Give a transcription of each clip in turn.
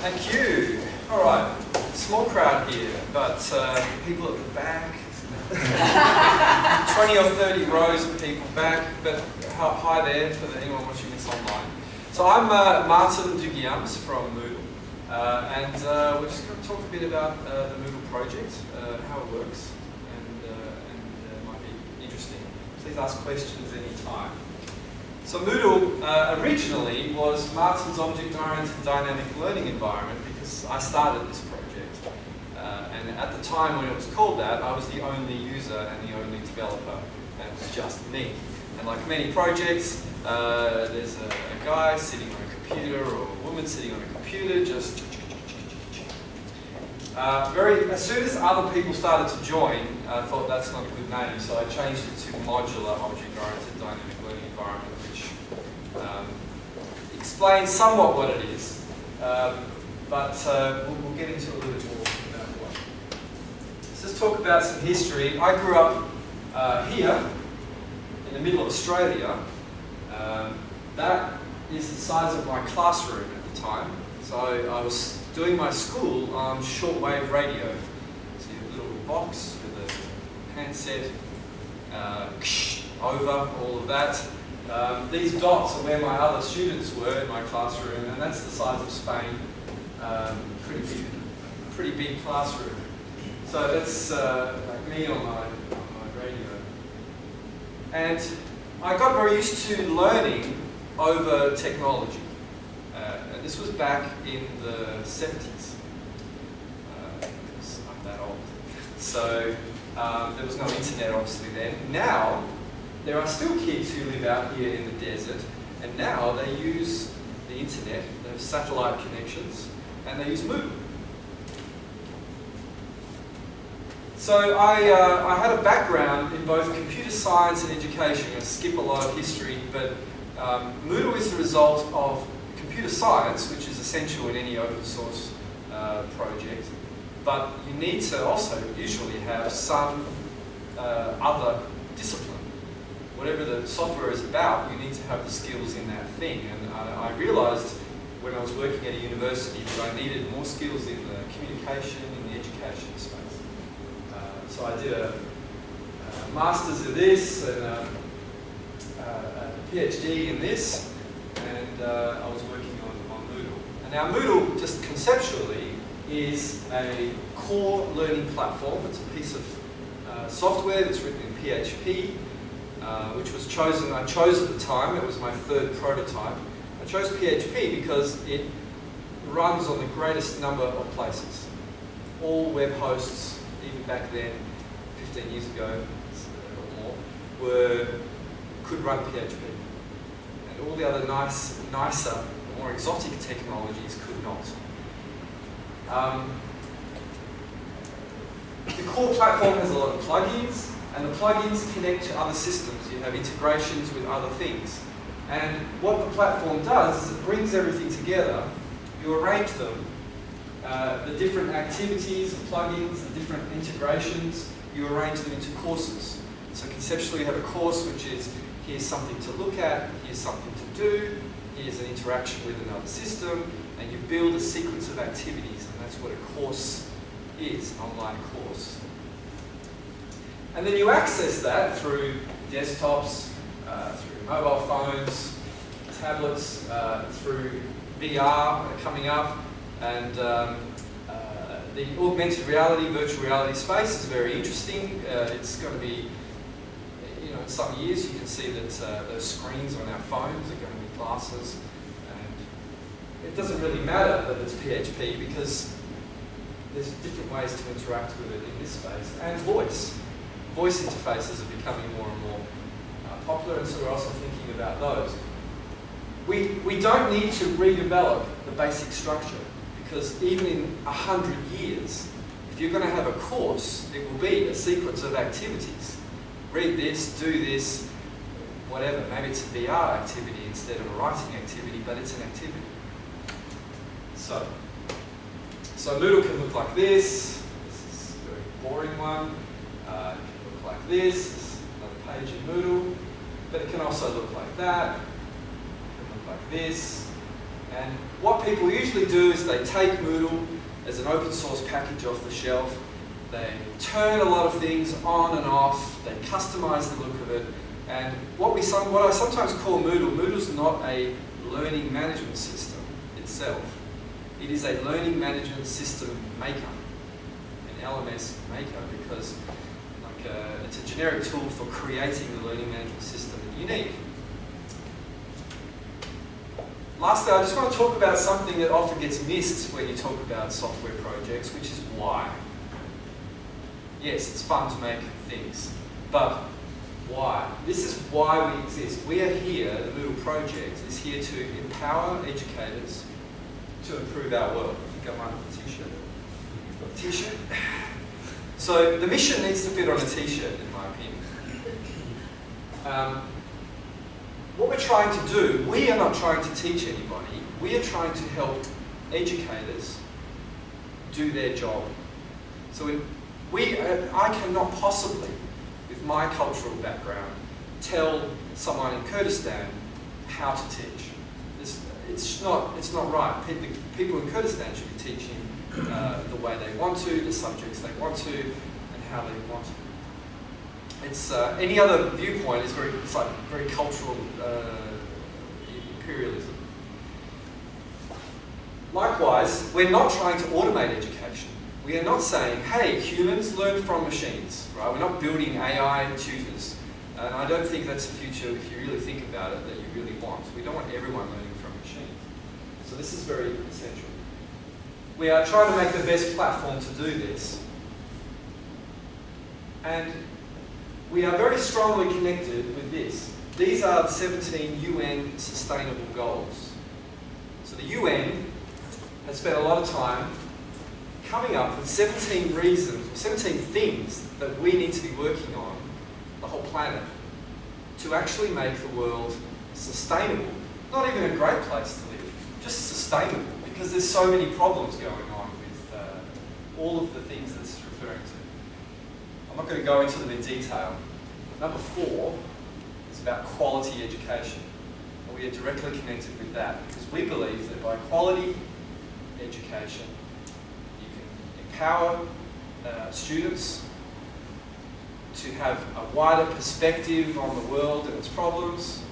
Thank you. All right, small crowd here, but uh, people at the back, 20 or 30 rows of people back, but hi there for anyone watching this online. So I'm uh, Martin Dougiamas from Moodle, uh, and uh, we're just going to talk a bit about uh, the Moodle project, uh, how it works, and, and it might be interesting. Please ask questions anytime. So Moodle uh, originally was Martin's object-oriented dynamic learning environment because I started this project. Uh, and at the time when it was called that, I was the only user and the only developer. And it was just me. And like many projects, uh, there's a, a, guy sitting on a computer or a woman sitting on a computer just uh, very, as soon as other people started to join, I thought that's not a good name, so I changed it to Modular Object-Oriented Dynamic um, explains somewhat what it is, um, but uh, we'll, we'll, get into a little bit more about what. So let's talk about some history. I grew up uh, here, in the middle of Australia. Um, that is the size of my classroom at the time. So I was doing my school on shortwave radio. So you have a little box with a handset, uh, over, all of that. Um, these dots are where my other students were in my classroom, and that's the size of Spain. Um, pretty big, pretty big classroom. So that's uh, like me on my, on my radio. And I got very used to learning over technology. Uh, and this was back in the 70s. Uh, I'm that old. So um, there was no internet obviously then. Now, there are still kids who live out here in the desert, and now they use the internet, they have satellite connections, and they use Moodle. So I, uh, I had a background in both computer science and education. To skip a lot of history, but um, Moodle is the result of computer science, which is essential in any open source uh, project, but you need to also usually have some uh, other discipline. Whatever the software is about, you need to have the skills in that thing. And I, I realized when I was working at a university that I needed more skills in the communication, in the education space. So I did a, a master's in this and a, a, PhD in this, and uh, I was working on, on Moodle. And now Moodle, just conceptually, is a core learning platform. It's a piece of uh, software that's written in PHP, uh, which was chosen, I chose at the time, it was my third prototype. I chose PHP because it runs on the greatest number of places. All web hosts even back then, 15 years ago or more, were, could run PHP. And all the other nice, nicer, more exotic technologies could not. Um, the core platform has a lot of plugins, and the plugins connect to other systems. You have integrations with other things. And what the platform does is it brings everything together, you arrange them uh, the different activities, the plugins, the different integrations, you arrange them into courses. So conceptually you have a course which is, here's something to look at, here's something to do, here's an interaction with another system, and you build a sequence of activities, and that's what a course is, an online course. And then you access that through desktops, uh, through mobile phones, tablets, uh, through VR coming up, and um, uh, the augmented reality, virtual reality space is very interesting. Uh, it's going to be, you know, in some years you can see that uh, those screens on our phones are going to be glasses. And it doesn't really matter that it's PHP because there's different ways to interact with it in this space. And voice. Voice interfaces are becoming more and more uh, popular, and so we're also thinking about those. We, we don't need to redevelop the basic structure because even in a hundred years, if you're going to have a course, it will be a sequence of activities. Read this, do this, whatever. Maybe it's a VR activity instead of a writing activity, but it's an activity. So, so Moodle can look like this. This is a very boring one. Uh, like this. another page in Moodle. But it can also look like that. It can look like this. And what people usually do is they take Moodle as an open source package off the shelf, they turn a lot of things on and off, they customize the look of it, and what, we some, what I sometimes call Moodle, Moodle's not a learning management system itself. It is a learning management system maker, an LMS maker, because uh, it's a generic tool for creating the learning management system that you need. Lastly, I just want to talk about something that often gets missed when you talk about software projects, which is why. Yes, it's fun to make things, but why? This is why we exist. We are here, the Moodle project is here to empower educators to improve our world. I think I might have a t-shirt. T-shirt? So the mission needs to fit on a t-shirt, in my opinion. Um, what we're trying to do, we are not trying to teach anybody, we are trying to help educators do their job. So we, I cannot possibly, with my cultural background, tell someone in Kurdistan how to teach. It's, it's, not, it's not right. People in Kurdistan should be teaching uh, the way they want to, the subjects they want to, and how they want to it's uh, any other viewpoint is very it's like very cultural uh, imperialism. Likewise, we're not trying to automate education. We are not saying, hey, humans learn from machines, right? We're not building AI tutors. And I don't think that's the future, if you really think about it, that you really want. We don't want everyone learning from machines. So this is very essential. We are trying to make the best platform to do this. And we are very strongly connected with this. These are the 17 UN Sustainable Goals. So the UN has spent a lot of time coming up with 17 reasons, 17 things that we need to be working on, the whole planet, to actually make the world sustainable. Not even a great place to live, just sustainable, because there's so many problems going on with uh, all of the things that it's referring to. I'm not going to go into them in detail. Number four is about quality education. And we are directly connected with that because we believe that by quality education, you can empower uh, students to have a wider perspective on the world and its problems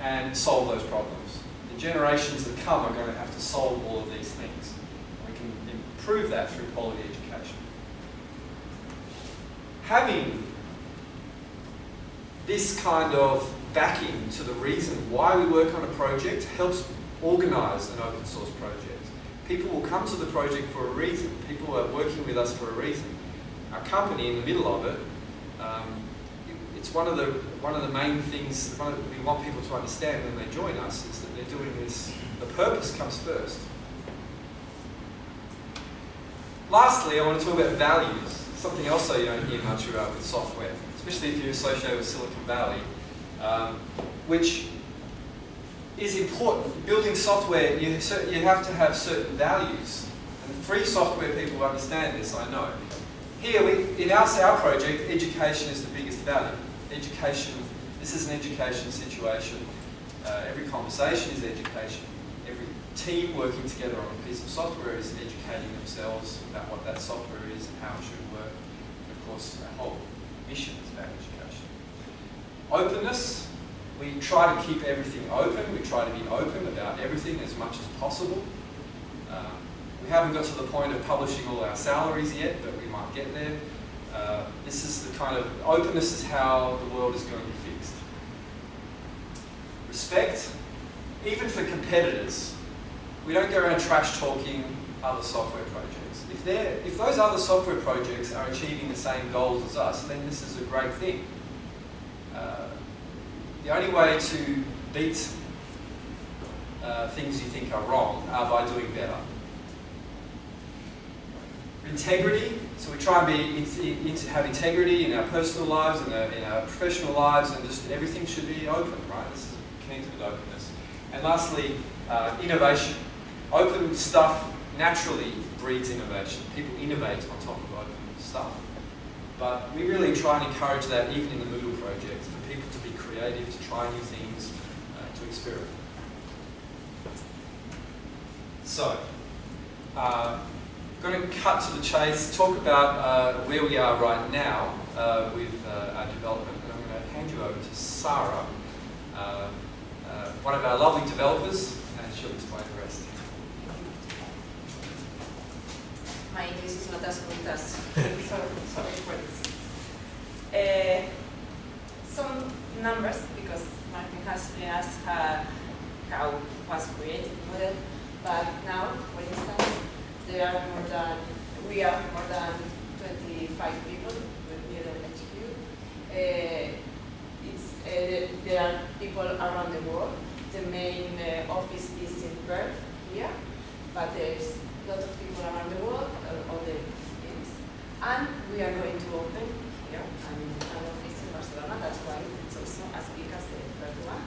and solve those problems. Generations that come are going to have to solve all of these things. We can improve that through quality education having this kind of backing to the reason why we work on a project helps organise an open source project. People will come to the project for a reason. People are working with us for a reason. Our company, in the middle of it, um, it's one of the one of the main things the, we want people to understand when they join us is that they're doing this. The purpose comes first. Lastly, I want to talk about values something else you don't hear much about with software, especially if you're associated with Silicon Valley, um, which is important. Building software, you, you have to have certain values. And free software people understand this, I know. Here, we, in our, our project, education is the biggest value. Education, this is an education situation. Uh, every conversation is education. Every team working together on a piece of software is educating themselves about what that software is and how it should work. And of course, our whole mission is about education. Openness, we try to keep everything open. We try to be open about everything as much as possible. Um, we haven't got to the point of publishing all our salaries yet, but we might get there. Uh, this is the kind of, openness is how the world is going to be fixed. Respect, even for competitors. We don't go around trash talking other software projects if, they're, if those other software projects are achieving the same goals as us, then this is a great thing. Uh, the only way to beat uh, things you think are wrong are by doing better. Integrity, so we try and be, in, in, have integrity in our personal lives and in, in our professional lives and just everything should be open, right? This is connected with openness. And lastly, uh, innovation. Open stuff naturally breeds innovation. People innovate on top of open stuff. But we really try and encourage that even in the Moodle project, for people to be creative, to try new things, uh, to experiment. So, uh, I'm going to cut to the chase, talk about uh, where we are right now uh, with uh, our development, and I'm going to hand you over to Sarah, uh, uh, one of our lovely developers, and she'll explain the rest. My English is not as good as sorry, sorry for this. Uh, some numbers, because Martin has been asked uh, how was created Moodle, but now, for instance, there are more than, we are more than 25 people with Moodle HQ. Uh, it's, uh, there are people around the world. The main uh, office is in Perth here, but there's a lot of people around the world, uh, the things. And we are going to open here an, office in Barcelona, that's why it's also as big as the Perth one.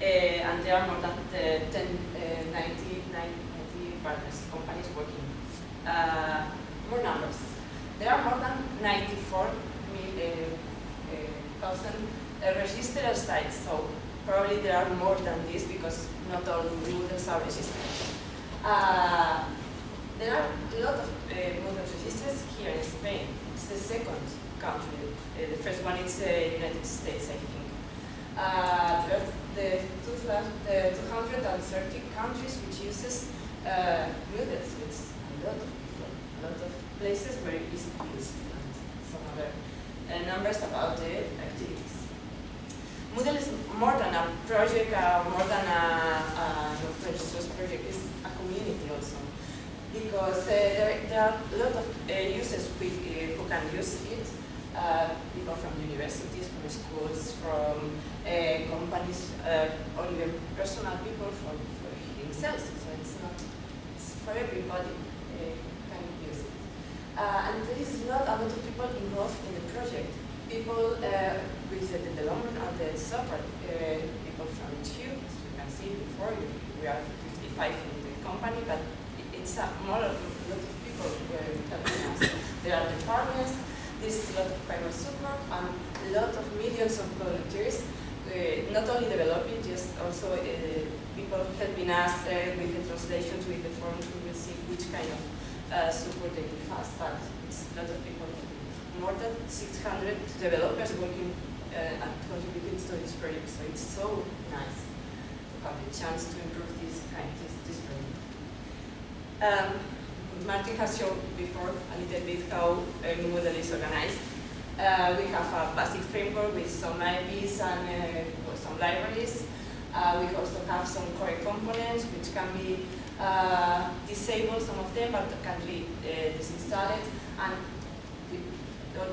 And there are more than uh, 10, uh, 90, 90 partners, companies working. Uh, more numbers. There are more than 94 thousand registered sites, so probably there are more than this because not all Moodles are registered. Uh, there are a lot of uh, Moodle registers here in Spain. It's the second country. Uh, the first one is the uh, United States, I think. Uh, there are the 230 countries which uses uh. It's a lot of people, a lot of places where it is used, and some other uh, numbers about the activities. Moodle is more than a project, uh, more than a, open source project, it's a community also. Because uh, there, there, are a lot of uh, users who, uh, who can use it, uh, people from universities, from schools, from companies, or even personal people for, for themselves. So it's not, for everybody can use it. and there is not a lot of people involved in the project people uh, with the development and the software, uh, people from HQ, as you can see before, we are 55 in the company, but it's a more a lot of people helping us. There are the partners, there's a lot of private support, and a lot of millions of volunteers, uh, not only developing, just also uh, people helping us uh, with the translations, with the forms, we will see which kind of uh, support they give us, but it's a lot of people more than 600 developers working uh, and contributing to this project. So it's so nice to have the chance to improve this kind this, this project. Um, Martin has shown before a little bit how a Moodle is organized. Uh, we have a basic framework with some IPs and uh, some libraries. Uh, we also have some core components which can be uh, disabled, some of them, but can be uh, disinstalled. And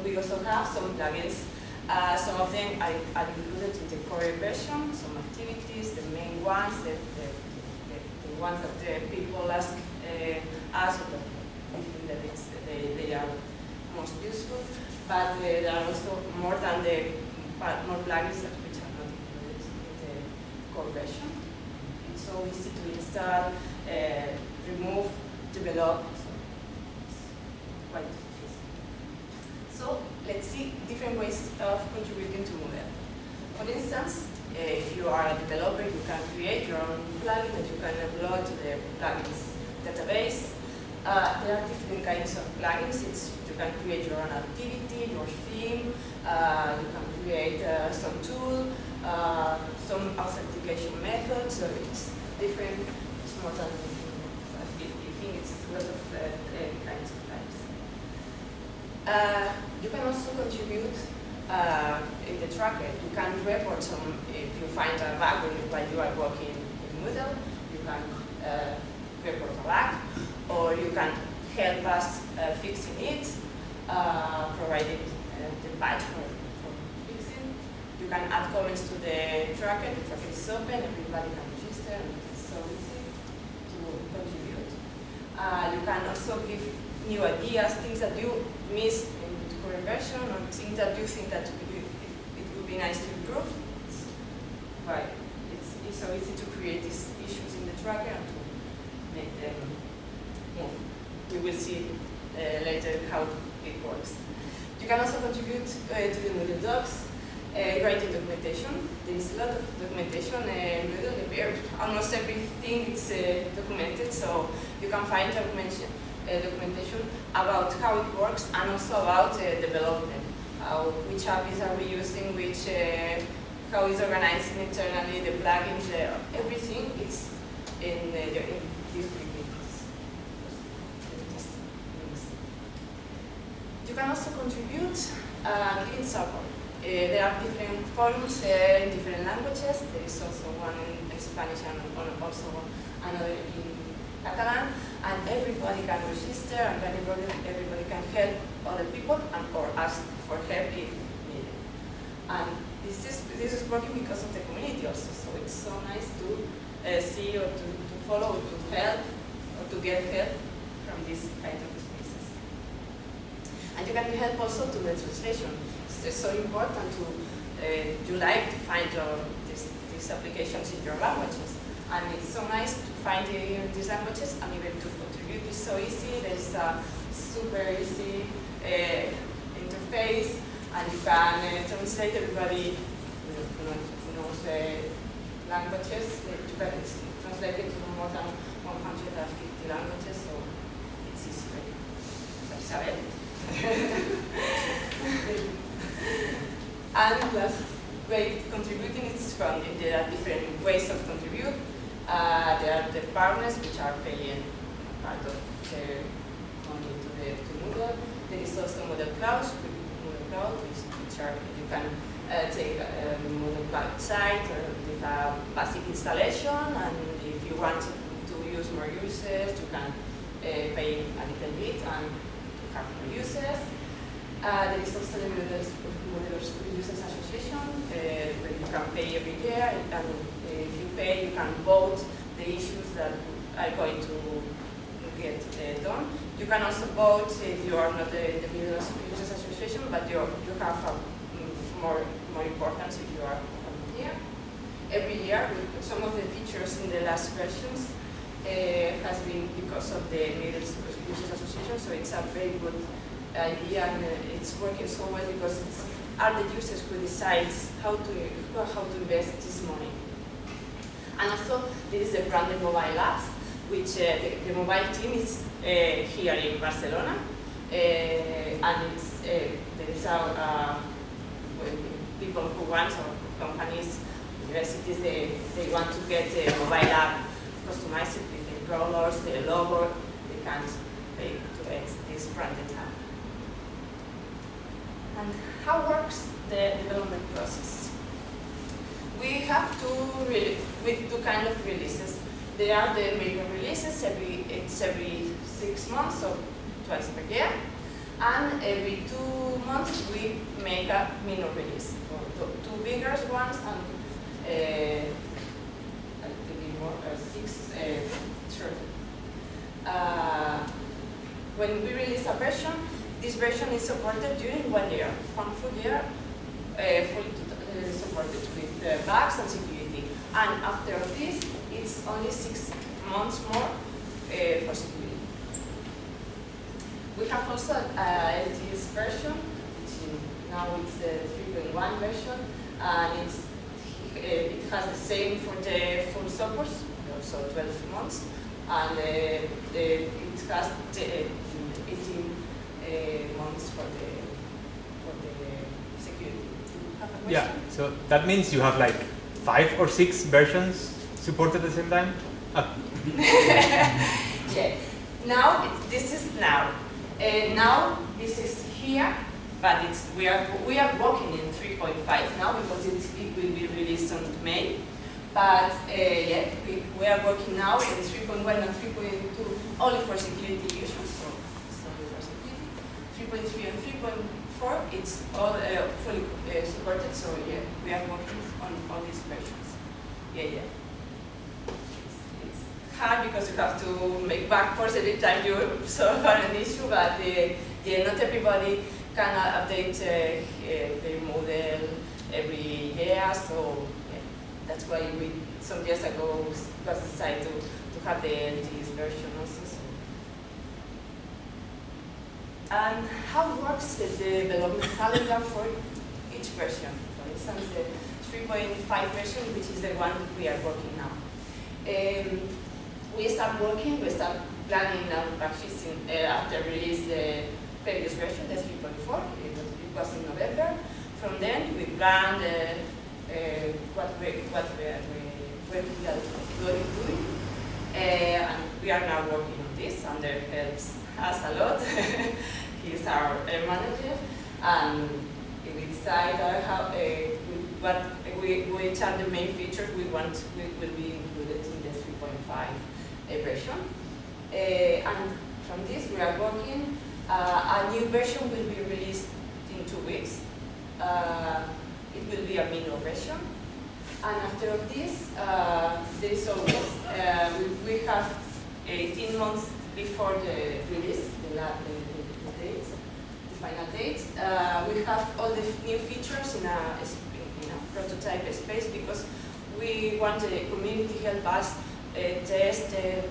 we also have some plugins. Uh, some of them are, are, included in the core version, some activities, the main ones, the, the, the, the ones that people ask uh, us, we think that they, they are most useful. But uh, there are also more than the more plugins that which are not included in It's so easy to install, uh, remove, develop, so quite so let's see different ways of contributing to Moodle. For instance, if you are a developer, you can create your own plugin that you can upload to the plugins database. Uh, there are different kinds of plugins. It's, you can create your own activity, your theme, uh, you can create uh, some tool, uh, some authentication methods, so it's different, it's more than 50, I think it's a lot of uh, kinds of uh, you can also contribute uh, in the tracker. You can report some, if you find a bug while you are working in Moodle, you can uh, report a bug, or you can help us uh, fixing it, uh, providing the patch for. You can add comments to the tracker, the tracker is open, everybody can register, and it's so easy to contribute. you can also give new ideas, things that you missed in the current version, or things that you think that it, would be nice to improve. It's, right. It's, it's so easy to create these issues in the tracker and to make them move. We will see uh, later how it works. You can also contribute uh, to the Moodle docs, uh, writing documentation. There is a lot of documentation uh, Moodle. almost everything is uh, documented, so you can find documentation, uh, documentation about how it works and also about uh, development. which APIs are we using, which, uh, how is organized internally, the plugins, uh, everything is in, in these. You can also contribute uh, in support. Uh, there are different forums uh, in different languages. There is also one in Spanish and also another in Catalan. And everybody can register and everybody, everybody can help other people and or ask for help if needed. And this is, this is working because of the community also. So it's so nice to uh, see or to, to follow, or to help, or to get help from this kind of spaces. And you can help also to the translation it's so important to, uh, you like to find your, these applications in your languages. And it's so nice to find in these languages and even to contribute. It's so easy, there's a super easy uh, interface and you can uh, translate everybody who knows uh, languages. You can translate it to more than 150 languages, so it's easy. Isabel? and last way contributing is funding. There are different ways of contribute. Uh, there are the partners which are paying part of their money to the to Moodle. There is also Moodle Cloud, Moodle Cloud, which, which are you can uh, take a Moodle Cloud site or with a basic installation, and if you want to, use more users, you can uh, pay a little bit and have more users. Uh, there is also the Moodle Users Association, uh, where you can pay every year, and uh, if you pay, you can vote the issues that are going to get uh, done. You can also vote if you are not the, the Users Association, but you you have a, mm, more more importance if you are here. Every year, some of the features in the last versions uh, has been because of the Users Association, so it's a very good idea and it's working so well because it's are the users who decides how to how to invest this money. And also, this is the branded mobile apps, which uh, the, the, mobile team is uh, here in Barcelona, uh, and it's uh, there is a, people who want or companies, universities, they, they want to get a mobile app customized with the colors, the logo, they can pay to this branded app. And how works the development process? We have two, really, with two kind of releases. There are the major releases, every, it's every six months or twice per year. And every two months we make a minor release, or two bigger ones and uh, a little bit more, uh, six uh, shorter. Uh, when we release a version, this version is supported during one year, one full year, uh, fully uh, supported with uh, bugs and security. And after this, it's only six months more uh, for security. We have also a LTS version, which now it's the 3.1 version, and uh, it has the same for the full support, also 12 months, and uh, it has the, 18 uh, months for the for the security. Yeah, so that means you have like five or six versions supported at the same time? Uh. yeah. Now, this is now. Uh, now, this is here, but it's we are we are working in 3.5 now because it, it will be released on May. But uh, yeah, we, we are working now in 3.1 and 3.2 only for security issues. 3.3 and 3.4, it's all uh, fully uh, supported, so yeah, we are working on all these versions. Yeah, yeah. It's, it's hard because you have to make backports every time you solve an issue, but uh, yeah, not everybody can update uh, uh, their Moodle every year, so yeah, that's why we, some years ago, was decided to, to have the LTS version also. And how works the development calendar for each version? For instance, the 3.5 version, which is the one we are working now. Um, we start working, we start planning and practicing uh, after release the previous version, the 3.4, it, was- in November. From then, we plan uh, uh, what we, what we are, we, we are going to do. Uh, and we are now working on this, and there helps us a lot. He's our uh, manager, and we decide how, uh, we- what, we, which are the main features we want we will be included in the 3.5 uh, version. And from this, we are working. A new version will be released in two weeks. It will be a minor version. And after this, uh, there is always, uh, we, we have 18 months before the release, the, the, the, the date, the final date. Uh, we have all the new features in a, in a prototype space because we want the community to help us uh, test, uh,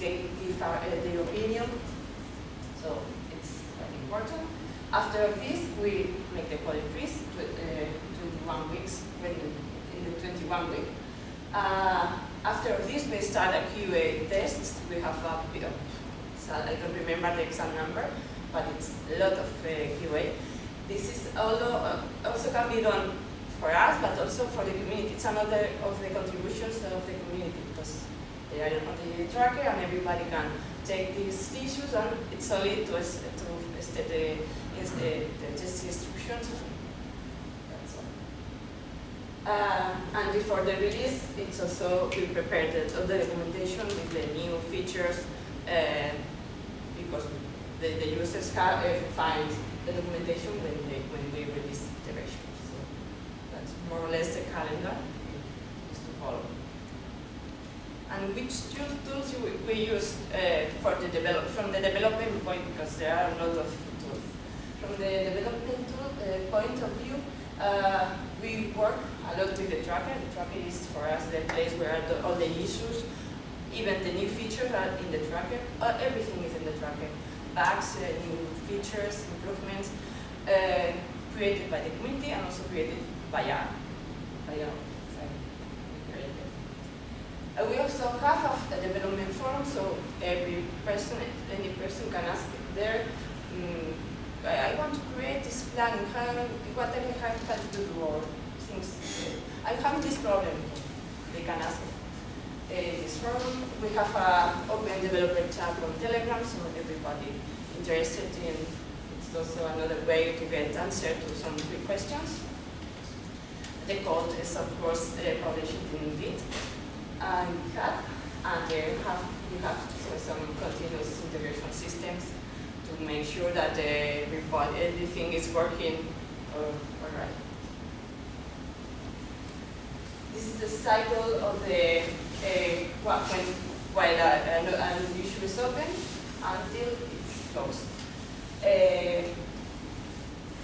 they give our, uh, their opinion. So it's very important. After this, we make the code freeze, tw- uh, 21 weeks, when in the 21 week. Uh, after this, we start a QA test. We have a bit of, I don't remember the exact number, but it's a lot of uh, QA. This is although, uh, also can be done for us, but also for the community. It's another of the contributions of the community because they are on the tracker and everybody can take these issues and it's only to, to the, the, the test instructions. That's all. Uh, and before the release, it's also we prepared the, all the documentation with the new features uh, because the, the users have, uh, find the documentation when they when we release the version. So that's more or less the calendar to follow. And which tool- tools we, we use uh, for the develop from the development point because there are a lot of tools. From the development tool, uh, point of view, uh, we work a lot with the tracker. The tracker is for us the place where all the issues, even the new features are in the tracker. Uh, everything is in the tracker. Bugs, uh, new features, improvements, uh, created by the community and also created by us. Uh, we also have a development forum, so every person, any person can ask there, mm, I, I want to create this plan, how, what I have to do or things. I'm having this problem. They can ask this forum. We have an open developer chat on Telegram, so everybody interested in, it's also another way to get answer to some quick questions. The code is of course uh, published in Git and GitHub, and they have, we have so some continuous integration systems to make sure that the report, everything is working uh, all right. This is the cycle of the, uh, when, while an, issue is open until it's closed. Uh,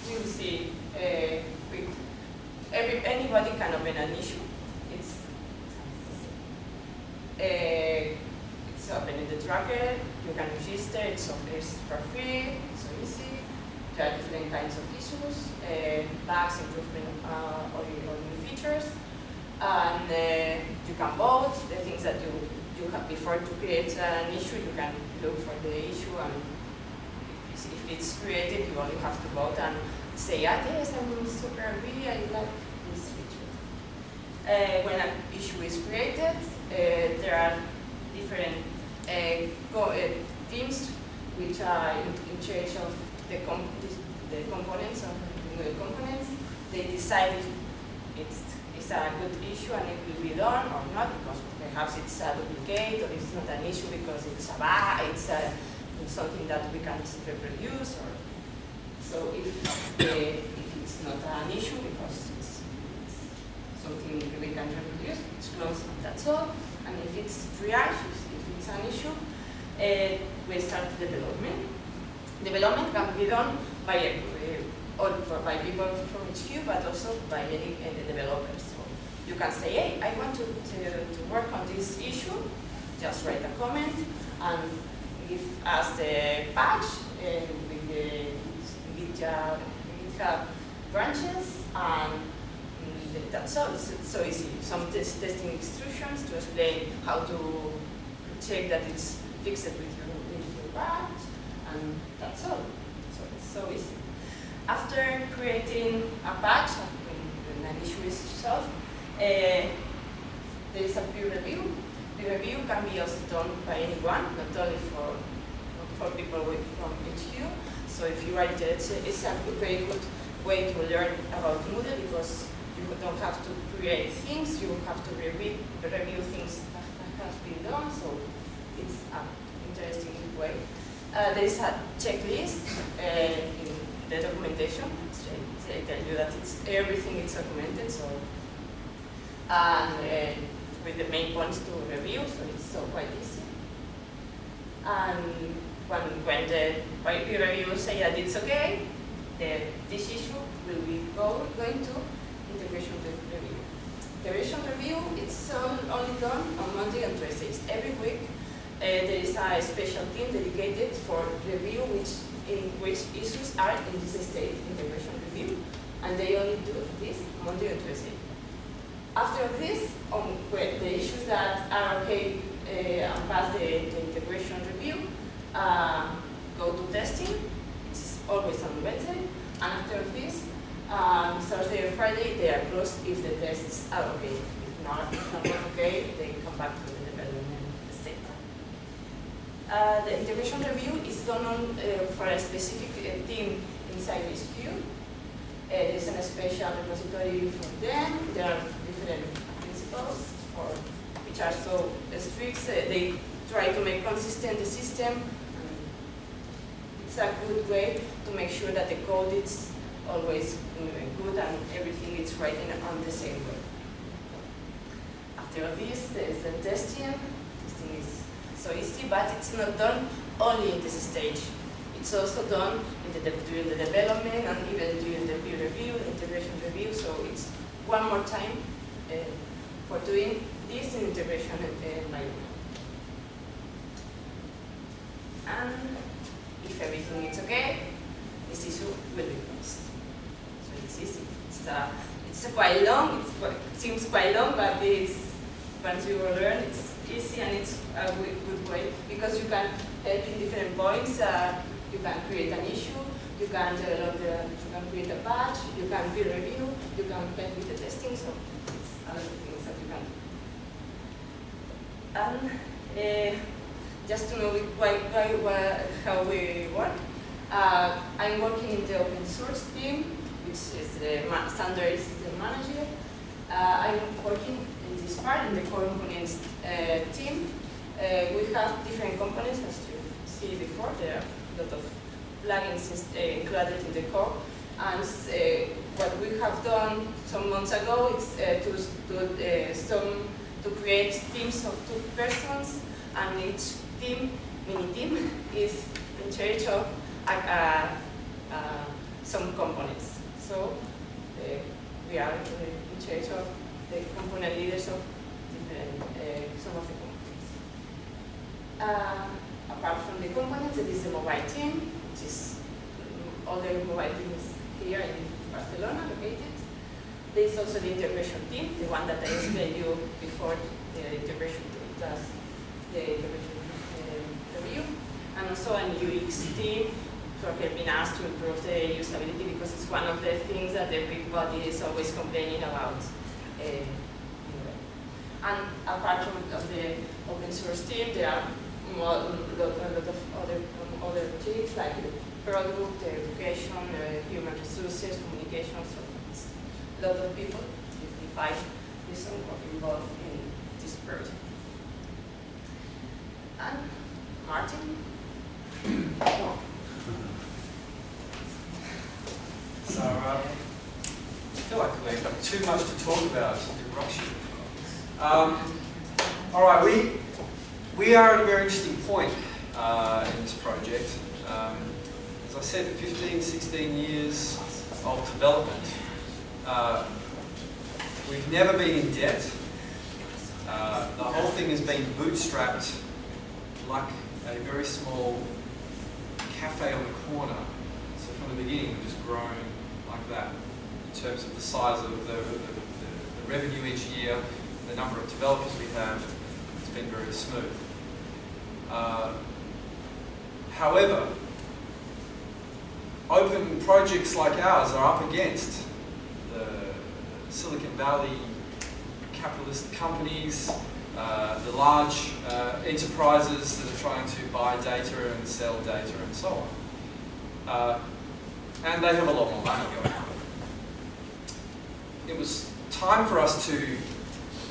we will see, uh, every, anybody can open an issue. It's, uh, it's open in the tracker, you can register, it's, it's for free, it's so easy. There are different kinds of issues, uh, bugs, improvement, uh, or, or new features. And uh, you can vote, the things that you, you have before to create an issue, you can look for the issue and if it's- created, you only have to vote and say, ah, yes, I'm super agree, I like this feature. Uh, when an issue is created, uh, there are different uh, uh, teams which are in, in charge of the, com the components of the components. They decide if it's, it's a good issue and it will be done or not because perhaps it's a duplicate or it's not an issue because it's a bug, it's, a, something that we can't reproduce or so if, uh, if it's not an issue because it's, it's something we can reproduce, it's closed, and that's all. And if it's triage, if it's an issue, uh, we start development. Development can be done by, uh, by people from HQ, but also by any uh, developers. So you can say, hey, I want to, to, to work on this issue, just write a comment and give us the patch uh, with the GitHub, GitHub branches and that's all. It's so easy. Some test testing instructions to explain how to check that it's fixed with your, with your patch, and that's all. So it's so easy. After creating a patch, when an issue is solved, uh, there is a peer review. Peer review can be also done by anyone, not only for for people with, from HQ. So if you write it, it's a very good way to learn about Moodle because you don't have to create things, you have to review, review things that, has been done, so it's an interesting way. Uh, there is a checklist uh, in the documentation. They tell you that it's everything is documented, so and uh, with the main points to review, so it's so quite easy. And when, when the peer review say that it's okay, the, this issue will be go, going to integration review. Integration review, it's only done on Monday and Tuesdays. Every week uh, there is a special team dedicated for review which in which issues are in this state, integration review, and they only do this Monday and Tuesday. After this, on the issues that are okay uh, and pass the, the integration review, uh, go to testing, it's always on Wednesday, and after this, um, Thursday or Friday, they are closed if the tests are okay. If not, if not okay, they come back to the development state. Uh, the integration review is done on, uh, for a specific uh, team inside HQ. Uh, there's a special repository for them. There are principles for, which are so strict. Uh, they try to make consistent the system. It's a good way to make sure that the code is always good and everything is written on the same way. After this, there is the testing. Testing is so easy, but it's not done only in this stage. It's also done the during the development and even during the peer review, integration review. So it's one more time for doing this in integration environment. And if everything is okay, this issue will be closed. So it's easy. It's, uh, it's quite long, it's it seems quite long, but it's, once you learn, it's easy and it's a good way because you can help in different points. Uh, you can create an issue, you can develop the, you can create a patch, you can peer review, you can help with the testing, so other things that you can do. And uh, just to know why, why, why, how we work, uh, I'm working in the open source team, which is the Sander is the manager. Uh, I'm working in this part, in the core components uh, team. Uh, we have different components, as you see before. There are a lot of plugins included in the core. And uh, what we have done some months ago is to, to, some, to create teams of two persons, and each team, mini team, is in charge of uh, uh, some components. So uh, we are in charge of the component leaders of different, some of the components. apart from the components, it is the mobile team, which is other mobile teams here in Barcelona located. There is also the integration team, the one that I explained you before, the integration team does the integration uh, review, and also a UX team for helping us to improve the usability because it's one of the things that everybody is always complaining about. Uh, and apart from the open source team, there are a lot, of other, um, other teams like product, the education, uh, human resources, communication, so it's a lot of people, 55 people involved in this project. And Martin? So um, I feel like we have too much to talk about in rush. Um, all right, we we are at a very interesting point uh, in this project. Um, as I said, 15, 16 years of development. Uh, we've never been in debt. Uh, the whole thing has been bootstrapped like a very small cafe on the corner. So from the beginning, we've just grown like that in terms of the size of the, the, the revenue each year, the number of developers we have, it's been very smooth. Uh, however, open projects like ours are up against the Silicon Valley capitalist companies, uh, the large uh, enterprises that are trying to buy data and sell data and so on. Uh, and they have a lot more money going on. It was time for us to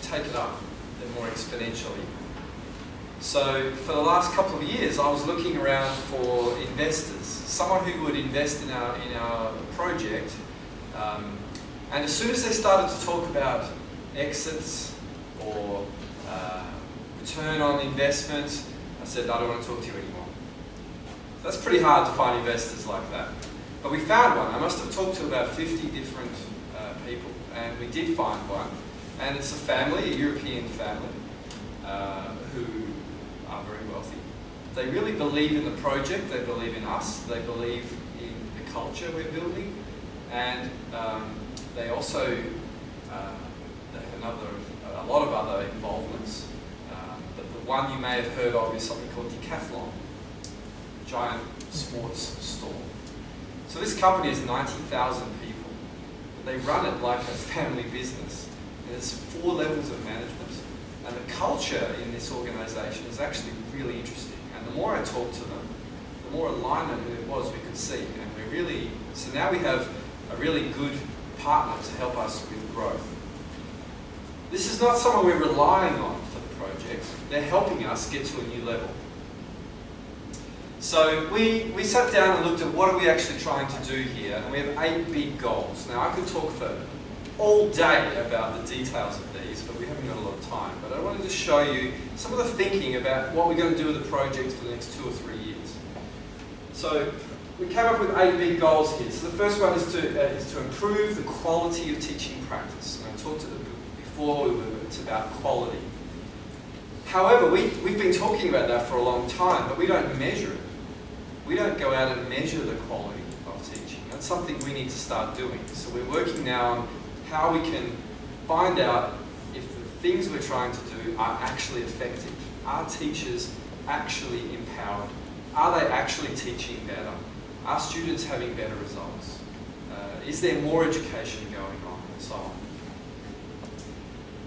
take it up more exponentially. So for the last couple of years, I was looking around for investors, someone who would invest in our, in our project. Um, and as soon as they started to talk about exits or uh, return on investment, I said, I don't want to talk to you anymore. That's pretty hard to find investors like that. But we found one. I must have talked to about 50 different uh, people, and we did find one. And it's a family, a European family, uh, who are very wealthy. They really believe in the project, they believe in us, they believe in the culture we're building, and um, they also uh, they have another, a lot of other involvements. Um, but the one you may have heard of is something called Decathlon, giant sports store. So this company has 90,000 people. But they run it like a family business. There's four levels of management. And the culture in this organisation is actually really interesting. More I talked to them, the more alignment there was we could see. And we really, so now we have a really good partner to help us with growth. This is not someone we're relying on for the project. They're helping us get to a new level. So we, we sat down and looked at what are we actually trying to do here, and we have eight big goals. Now I could talk for all day about the details of these, but we haven't got a lot of time. But I wanted to show you some of the thinking about what we're going to do with the project for the next two or three years. So we came up with eight big goals here. So the first one is to, uh, is to improve the quality of teaching practice. And I talked to before, it's about quality. However, we, we've been talking about that for a long time, but we don't measure it we don't go out and measure the quality of teaching. That's something we need to start doing. So we're working now on how we can find out things we're trying to do are actually effective. Are teachers actually empowered? Are they actually teaching better? Are students having better results? Uh, is there more education going on and so on?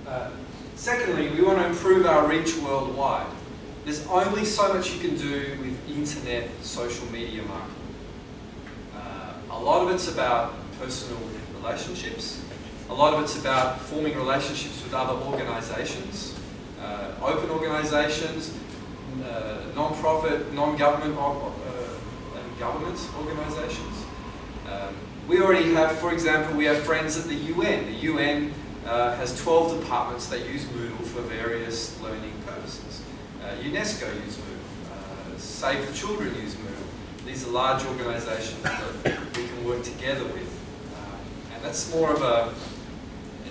Uh, secondly, we want to improve our reach worldwide. There's only so much you can do with internet social media marketing. Uh, a lot of it's about personal relationships. A lot of it's about forming relationships with other organisations, uh, open organisations, uh, non-profit, non-government uh, and government organisations. Um, we already have, for example, we have friends at the UN. The UN uh, has 12 departments that use Moodle for various learning purposes. Uh, UNESCO use Moodle, uh, Save the Children use Moodle. These are large organisations that we can work together with. Um, and that's more of a,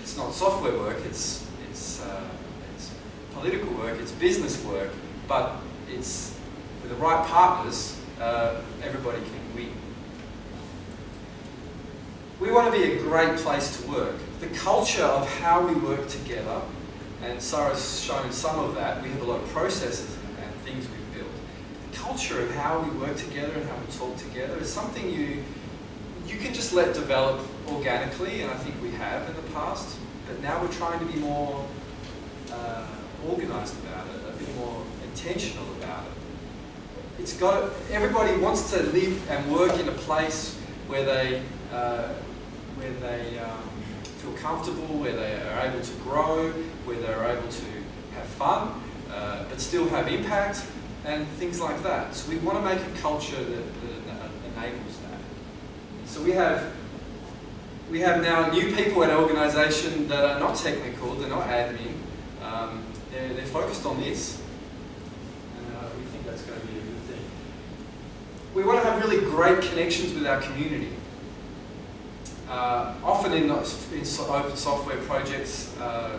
it's not software work, it's, it's, uh, it's political work, it's business work, but it's, with the right partners, uh, everybody can win. We want to be a great place to work. The culture of how we work together and Sarah's shown some of that. We have a lot of processes and things we've built. The culture of how we work together and how we talk together is something you you can just let develop organically, and I think we have in the past. But now we're trying to be more uh, organised about it, a bit more intentional about it. It's got everybody wants to live and work in a place where they uh, where they um, feel comfortable, where they are able to grow, where they're able to have fun, uh, but still have impact, and things like that. So we want to make a culture that, that enables that. So we have we have now new people at our organisation that are not technical, they're not admin, um, they're, they're focused on this. And uh, we think that's going to be a good thing. We want to have really great connections with our community. Uh, often in, in, open software projects, uh,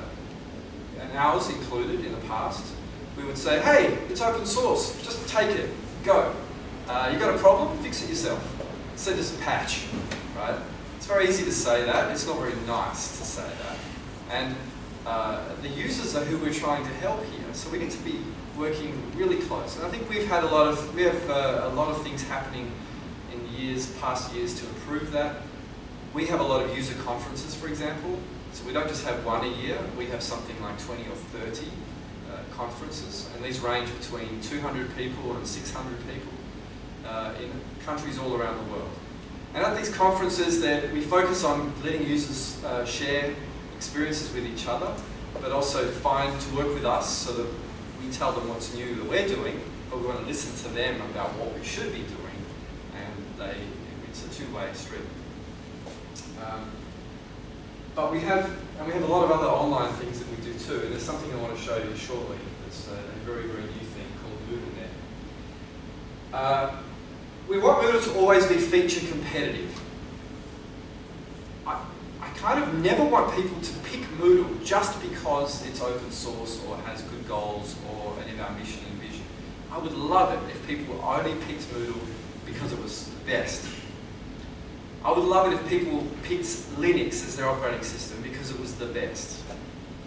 and ours included in the past, we would say, hey, it's open source, just take it, go. Uh, you got a problem, fix it yourself. Send us a patch, right? It's very easy to say that, it's not very nice to say that. And uh, the users are who we're trying to help here. So we need to be working really close. And I think we've had a lot of, we have uh, a lot of things happening in years, past years to improve that. We have a lot of user conferences, for example. So we don't just have one a year, we have something like 20 or 30 uh, conferences. And these range between 200 people and 600 people uh, in countries all around the world. And at these conferences we focus on letting users uh, share experiences with each other, but also find to work with us so that we tell them what's new that we're doing, but we want to listen to them about what we should be doing, and they, it's a two-way street. Um, but we have, and we have a lot of other online things that we do too, and there's something I want to show you shortly. It's a, a very, very new thing called MoodleNet. Uh, we want Moodle to always be feature competitive. I, I kind of never want people to pick Moodle just because it's open source or has good goals or any of our mission and vision. I would love it if people only picked Moodle because it was the best. I would love it if people picked Linux as their operating system because it was the best.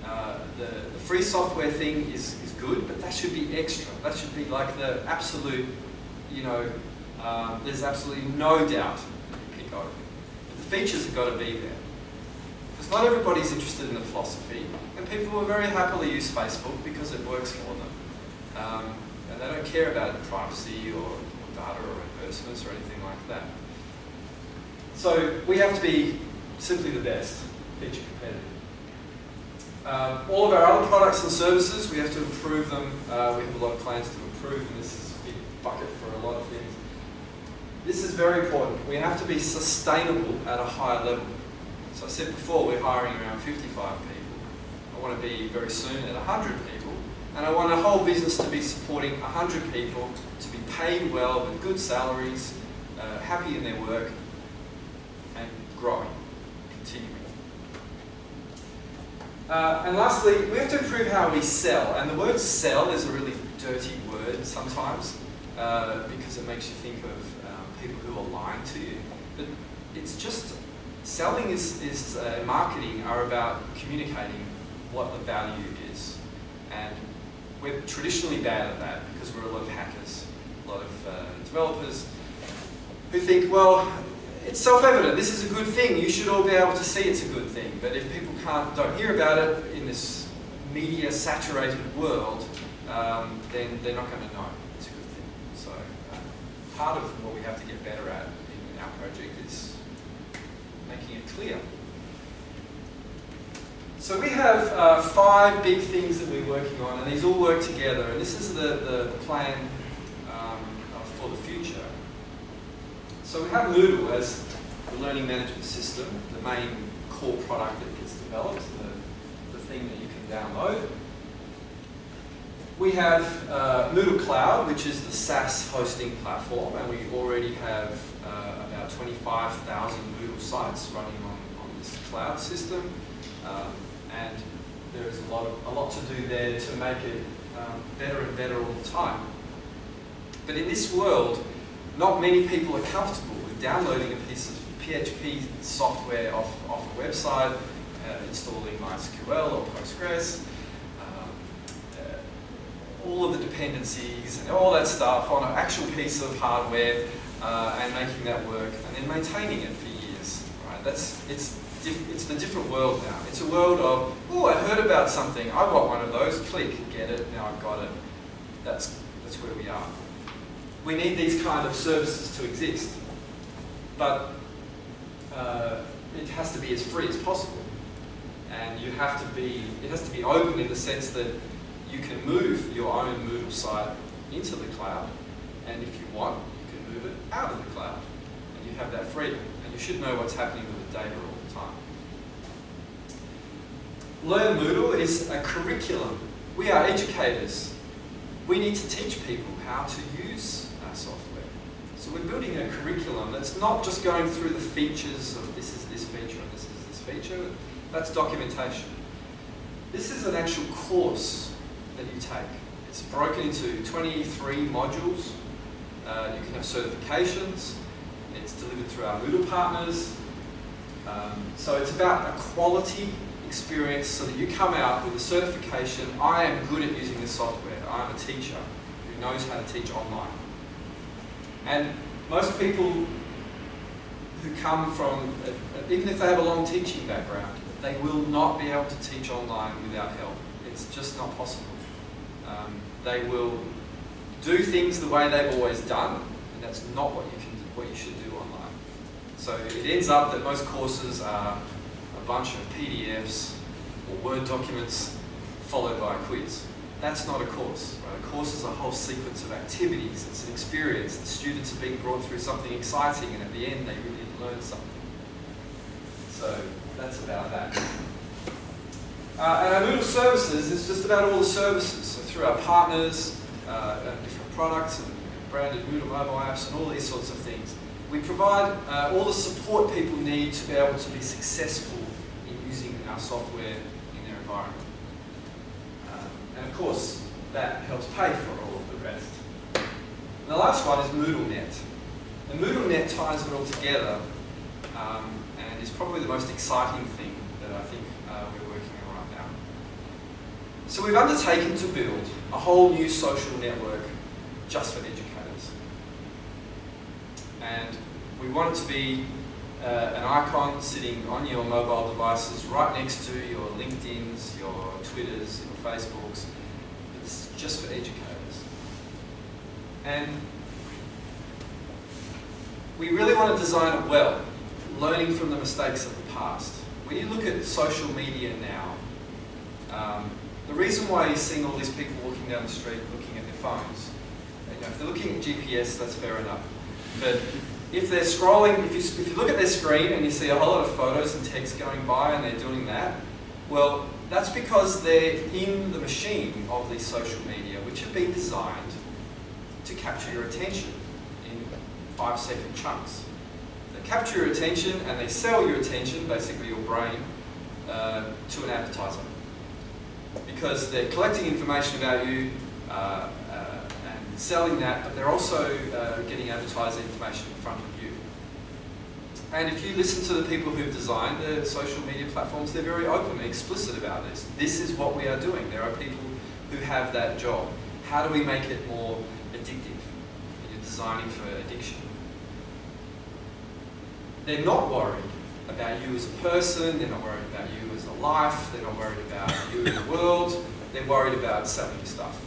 Uh, the, the free software thing is, is good, but that should be extra. That should be like the absolute, you know, um, there's absolutely no doubt you pick open. But the features have got to be there. Because not everybody's interested in the philosophy, and people will very happily use Facebook because it works for them. Um, and they don't care about privacy or, or data or reimbursements or anything like that. So we have to be simply the best, feature competitive. Uh, all of our other products and services, we have to improve them. Uh, we have a lot of plans to improve, and this is a big bucket for a lot of things. This is very important. We have to be sustainable at a higher level. So I said before, we're hiring around 55 people. I want to be very soon at 100 people. And I want a whole business to be supporting 100 people, to be paid well with good salaries, uh, happy in their work, and growing, continuing. Uh, and lastly, we have to improve how we sell. And the word sell is a really dirty word sometimes uh, because it makes you think of people are lying to you. But it's just, selling is, is uh, marketing are about communicating what the value is. And we're traditionally bad at that because we're a lot of hackers, a lot of uh, developers who think, well, it's self-evident, this is a good thing, you should all be able to see it's a good thing. But if people can't, don't hear about it in this media-saturated world, um, then they're not going to know it's a good thing. So uh, part of what we have to get better at in our project is making it clear. So we have uh, five big things that we're working on, and these all work together. And this is the, the, plan um, for the future. So we have Moodle as the learning management system, the main core product that gets developed, the, the thing that you can download. We have uh, Moodle Cloud, which is the SaaS hosting platform, and we already have uh, about 25,000 Moodle sites running on, on this cloud system. Um, and there is a lot, of, a lot to do there to make it um, better and better all the time. But in this world, not many people are comfortable with downloading a piece of PHP software off, off a website, uh, installing MySQL or Postgres, all of the dependencies and all that stuff on an actual piece of hardware uh, and making that work and then maintaining it for years. Right? That's, it's, it's the different world now. It's a world of, oh, I heard about something, I want one of those, click, get it, now I've got it. That's, that's where we are we need these kind of services to exist. But uh, it has to be as free as possible. And you have to be, it has to be open in the sense that you can move your own Moodle site into the cloud. And if you want, you can move it out of the cloud. And you have that freedom. And you should know what's happening with the data all the time. Learn Moodle is a curriculum. We are educators. We need to teach people how to use our software. So we're building a curriculum that's not just going through the features of this is this feature and this is this feature. That's documentation. This is an actual course that you take. It's broken into 23 modules. Uh, you can have certifications. It's delivered through our Moodle partners. Um, so it's about a quality experience so that you come out with a certification, I am good at using this software, I'm a teacher who knows how to teach online. And most people who come from, even if they have a long teaching background, they will not be able to teach online without help. It's just not possible. Um, they will do things the way they've always done, and that's not what you can, what you should do online. So it ends up that most courses are a bunch of PDFs or Word documents followed by a quiz. That's not a course. Right? A course is a whole sequence of activities. It's an experience. The students are being brought through something exciting, and at the end, they really learn something. So that's about that. Uh, and our Moodle services is just about all the services. So through our partners, uh, and different products and branded Moodle mobile apps and all these sorts of things. We provide uh, all the support people need to be able to be successful in using our software in their environment. Um, and of course, that helps pay for all of the rest. And the last one is MoodleNet. And MoodleNet ties it all together um, and is probably the most exciting thing that I think uh, we're working on right now. So we've undertaken to build a whole new social network just for educators. And we want it to be uh, an icon sitting on your mobile devices right next to your LinkedIn's, your Twitters, your Facebooks. It's just for educators. And we really want to design it well, learning from the mistakes of the past. When you look at social media now, um, the reason why you're seeing all these people walking down the street looking at their phones, you know, if they're looking at GPS, that's fair enough. But if they're scrolling, if you, if you look at their screen and you see a whole lot of photos and text going by and they're doing that, well, that's because they're in the machine of these social media, which have been designed to capture your attention in five second chunks. They capture your attention and they sell your attention, basically your brain, uh, to an advertiser because they're collecting information about you uh, uh, and selling that, but they're also uh, getting advertising information in front of you. And if you listen to the people who've designed the social media platforms, they're very open and explicit about this. This is what we are doing. There are people who have that job. How do we make it more addictive? You're designing for addiction. They're not worried about you as a person, they're not worried about you life, they're not worried about you in the world, they're worried about selling stuff.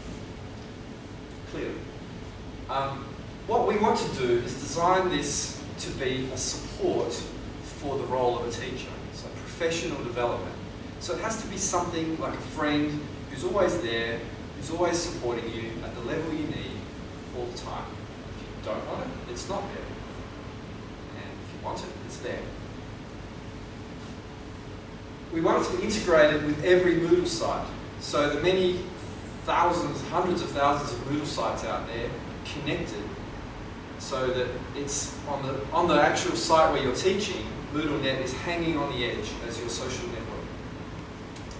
Clearly. Um, what we want to do is design this to be a support for the role of a teacher, so professional development. So it has to be something like a friend who's always there, who's always supporting you at the level you need all the time. If you don't want it, it's not there. And if you want it, it's there we want it to be integrated with every Moodle site. So the many thousands, hundreds of thousands of Moodle sites out there connected so that it's on the, on the actual site where you're teaching, MoodleNet is hanging on the edge as your social network.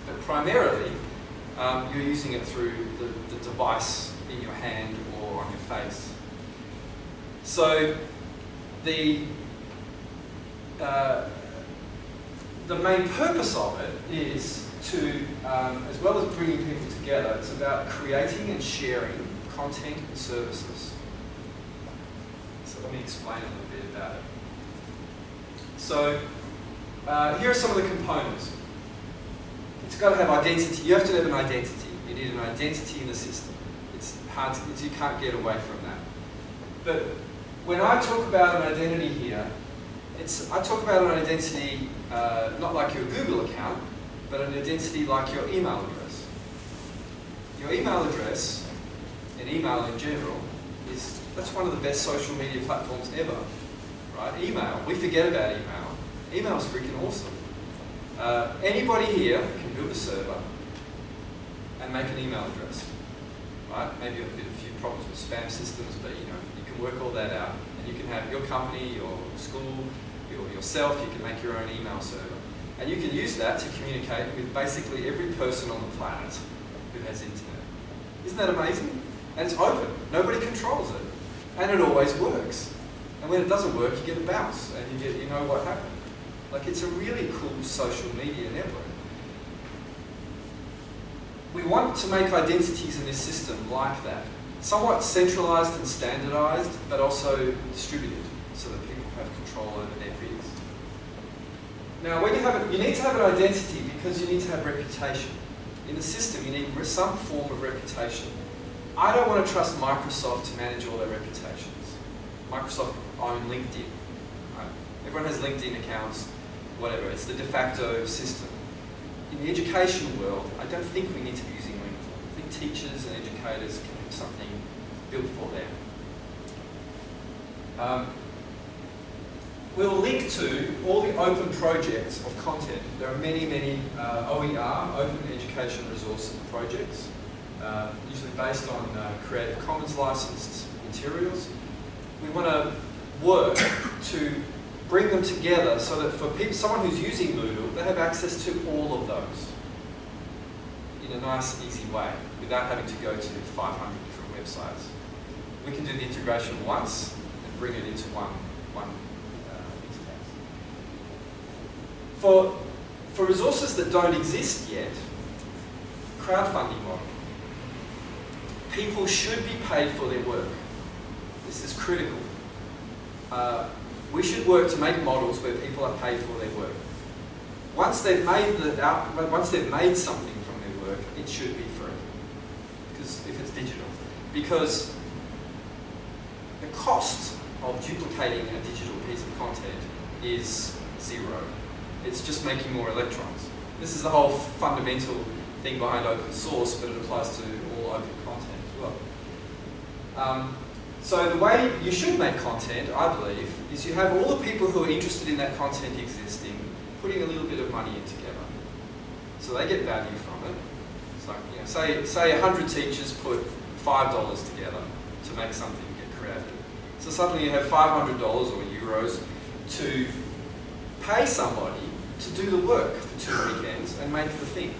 But primarily, um, you're using it through the, the device in your hand or on your face. So the uh, the main purpose of it is to, um, as well as bringing people together, it's about creating and sharing content and services. So let me explain a little bit about it. So uh, here are some of the components. It's got to have identity. You have to have an identity. You need an identity in the system. It's hard to, you can't get away from that. But when I talk about an identity here, it's, I talk about an identity uh, not like your Google account, but an identity like your email address. Your email address, and email in general, is that's one of the best social media platforms ever. Right? Email, we forget about email. Email is freaking awesome. Uh, anybody here can build a server and make an email address. Right? Maybe a of a few problems with spam systems, but you know, you can work all that out. And you can have your company, your school, your, yourself, you can make your own email server. And you can use that to communicate with basically every person on the planet who has internet. Isn't that amazing? And it's open. Nobody controls it. And it always works. And when it doesn't work, you get a bounce and you, get, you know what happened. Like it's a really cool social media network. we want to make identities in this system like that. Somewhat centralized and standardized, but also distributed so that people have control over. Now, when you have you need to have an identity because you need to have reputation. In the system, you need some form of reputation. I don't want to trust Microsoft to manage all their reputations. Microsoft own LinkedIn. Right? Everyone has LinkedIn accounts, whatever. It's the de facto system. In the education world, I don't think we need to be using LinkedIn. I think teachers and educators can have something built for them. Um, we'll link to all the open projects of content. There are many, many uh, OER, Open Education Resource projects, uh, usually based on uh, Creative Commons licensed materials. We want to work to bring them together so that for people, someone who's using Moodle, they have access to all of those in a nice, easy way without having to go to 500 different websites. We can do the integration once and bring it into one, one uh, interface. For, for resources that don't exist yet, crowdfunding model. People should be paid for their work. This is critical. Uh, we should work to make models where people are paid for their work. Once they've made the out, once they've made something from their work, it should be free. Because if it's digital, because the cost of duplicating a digital piece of content is zero. It's just making more electrons. This is the whole fundamental thing behind open source, but it applies to all open content as well. Um, so the way you should make content, I believe, is you have all the people who are interested in that content existing, putting a little bit of money in together. So they get value from it. So you know, say, say 100 teachers put $5 together to make something get created. So suddenly you have $500 or euros to pay somebody to do the work for two weekends and make the thing.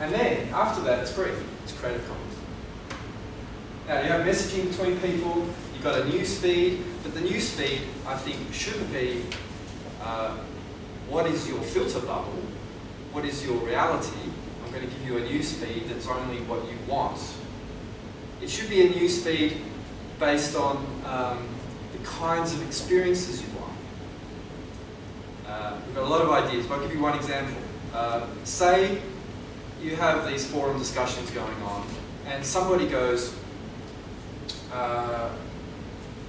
And then, after that, it's free. It's Creative Commons. Now, you have messaging between people, you've got a news feed, but the news feed, I think, shouldn't be uh, what is your filter bubble, what is your reality. I'm going to give you a news feed that's only what you want. It should be a news feed based on um, the kinds of experiences you want. Uh, we've got a lot of ideas, but I'll give you one example. Uh, say you have these forum discussions going on, and somebody goes, uh,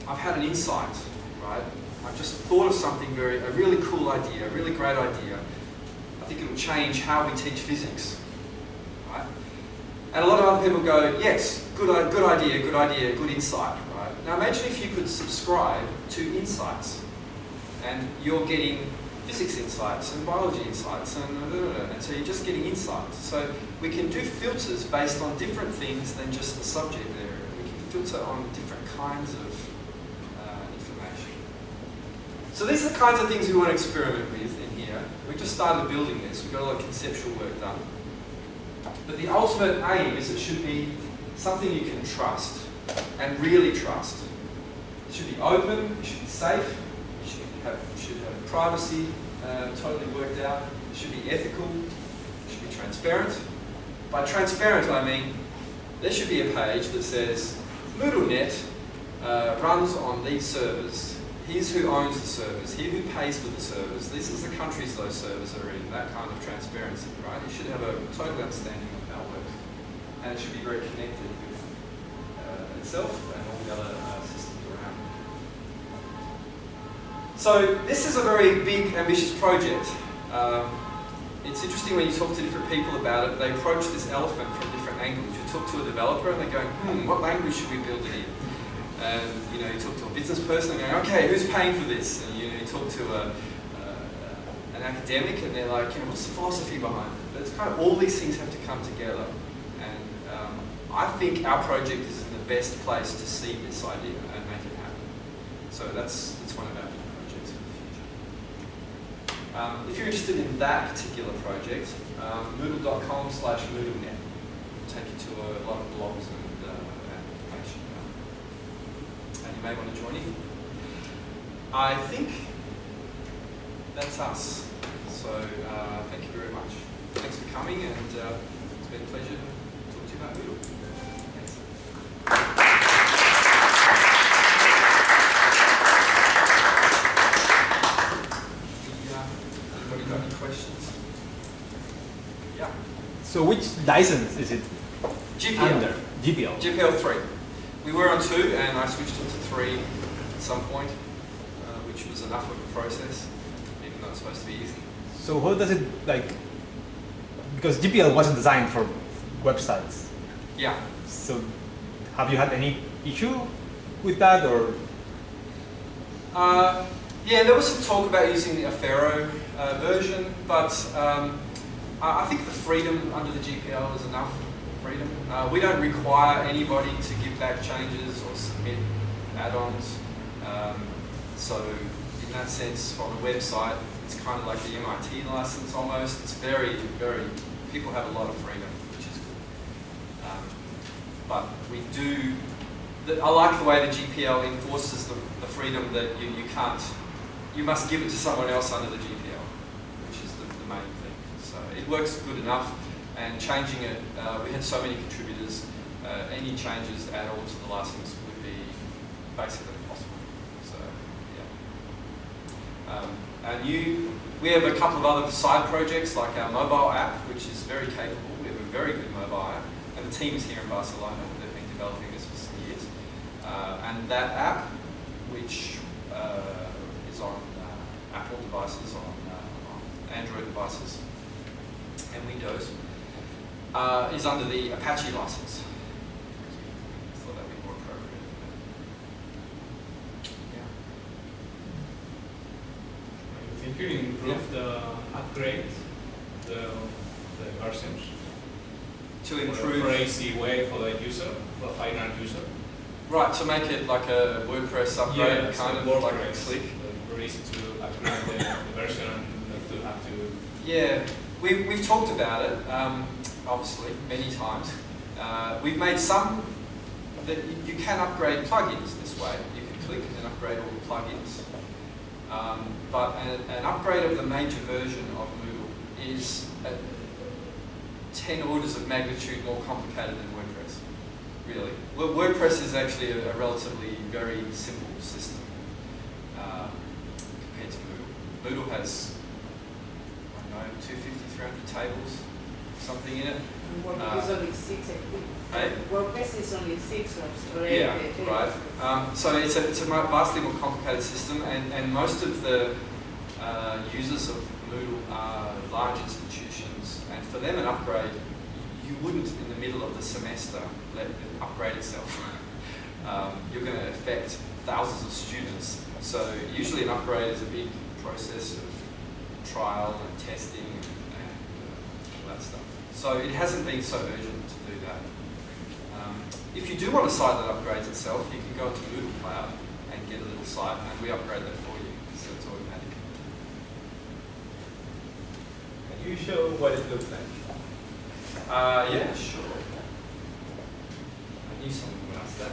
I've had an insight, right? I've just thought of something very, a really cool idea, a really great idea. I think it'll change how we teach physics, right? And a lot of other people go, yes, good, good idea, good idea, good insight, right? Now imagine if you could subscribe to insights, and you're getting physics insights and biology insights and, and so you're just getting insights. So we can do filters based on different things than just the subject area. We can filter on different kinds of uh, information. So these are the kinds of things we want to experiment with in here. We just started building this. We've got a lot of conceptual work done. But the ultimate aim is it should be something you can trust and really trust. It should be open, it should be safe, have, should have privacy uh, totally worked out, it should be ethical, it should be transparent. By transparent I mean there should be a page that says MoodleNet uh, runs on these servers. Here's who owns the servers, here who pays for the servers, this is the countries those servers are in, that kind of transparency, right? You should have a total understanding of how it works. And it should be very connected with uh, itself and all the other So this is a very big, ambitious project. Um, it's interesting when you talk to different people about it, they approach this elephant from different angles. You talk to a developer and they're going, hmm, what language should we build it in? And you know, you talk to a business person and they're going, okay, who's paying for this? And you, know, you talk to a, uh, an academic and they're like, you know, what's the philosophy behind it? But it's kind of all these things have to come together. And um, I think our project is in the best place to see this idea and make it happen. So that's, that's one of our big projects for the future. Um, if you're interested in that particular project, um, moodle.com slash moodlenet will take you to a lot of blogs and uh, information. And you may want to join in. I think that's us. So uh, thank you very much. Thanks for coming. and uh, it's been a pleasure to talk to you about Moodle. Thanks. The, uh, Anybody got any questions? Yeah. So which license is it GPL. under? GPL. GPL 3. We were on 2 and I switched it to 3 at some point, uh, which was enough of a process, even though it's supposed to be easy. So how does it like? Because GPL wasn't designed for websites. Yeah. So have you had any issue with that or? Uh, yeah, there was some talk about using the Affero uh, version, but um, I I think the freedom under the GPL is enough freedom. Uh, we don't require anybody to give back changes or submit add-ons. Um, so in that sense, on the website, it's kind of like the MIT license almost. It's very, very, people have a lot of freedom, which is good. Um, but we do, the, I like the way the GPL enforces the, the freedom that you, you can't, you must give it to someone else under the GPL, which is the, the main thing. So it works good enough, and changing it, uh, we had so many contributors, uh, any changes at all to the license would be basically impossible. So, yeah. Um, and you, we have a couple of other side projects like our mobile app, which is very capable. We have a very good mobile app, and the team is here in Barcelona. They've been developing this for some years. Uh, and that app, which uh, is on uh, Apple devices, on, uh, on Android devices, and Windows, uh, is under the Apache license. I thought that would be more appropriate. Yeah. I think you improve the upgrade, the, the versions. To improve. For easy way for the user, for the final user. Right, to make it like a WordPress upgrade, Yeah, kind of like a WordPress, click. Very easy to upgrade the, the version and not to have to. Yeah, we, we've talked about it, um, obviously, many times. Uh, we've made some that you, can upgrade plugins this way. You can click and upgrade all the plugins. Um, but an, an upgrade of the major version of Moodle is uh 10 orders of magnitude more complicated than WordPress, really. Well, WordPress is actually a, a relatively very simple system uh, compared to Moodle. Moodle has know, 250, 300 tables, something in it. And WordPress Uh, is only six, I think. eh? WordPress is only six or Yeah, eight, eight. right. Um, so it's a, it's a vastly more complicated system, and, and most of the uh, users of Moodle are large institutions, and for them an upgrade, you wouldn't in the middle of the semester let it upgrade itself. um, you're going to affect thousands of students, so usually an upgrade is a big process of trial and testing and, and uh, all that stuff. So it hasn't been so urgent to do that. Um, if you do want a site that upgrades itself, you can go into Moodle Cloud and get a little site, and we upgrade that for you, so it's automatic. Can you show what it looks like? Uh, yeah, sure. I knew someone would ask that.